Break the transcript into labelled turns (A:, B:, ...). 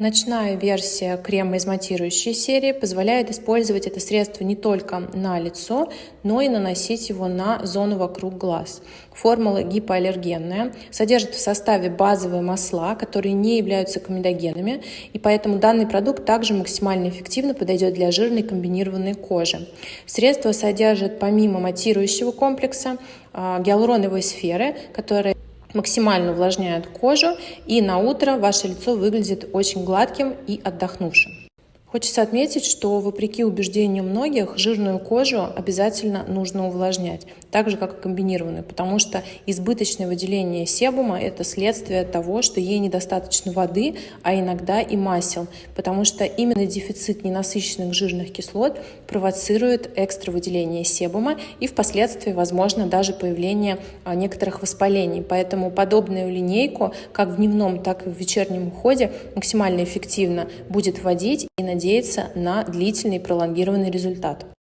A: Ночная версия крема из матирующей серии позволяет использовать это средство не только на лицо, но и наносить его на зону вокруг глаз. Формула гипоаллергенная, содержит в составе базовые масла, которые не являются комедогенами, и поэтому данный продукт также максимально эффективно подойдет для жирной комбинированной кожи. Средство содержит помимо матирующего комплекса а, гиалуроновые сферы, которые максимально увлажняют кожу, и на утро ваше лицо выглядит очень гладким и отдохнувшим. Хочется отметить, что вопреки убеждению многих, жирную кожу обязательно нужно увлажнять, так же как и комбинированную, потому что избыточное выделение себума – это следствие того, что ей недостаточно воды, а иногда и масел, потому что именно дефицит ненасыщенных жирных кислот провоцирует экстра выделение себума и впоследствии, возможно, даже появление а, некоторых воспалений. Поэтому подобную линейку как в дневном, так и в вечернем уходе максимально эффективно будет вводить и надеяться на длительный пролонгированный результат.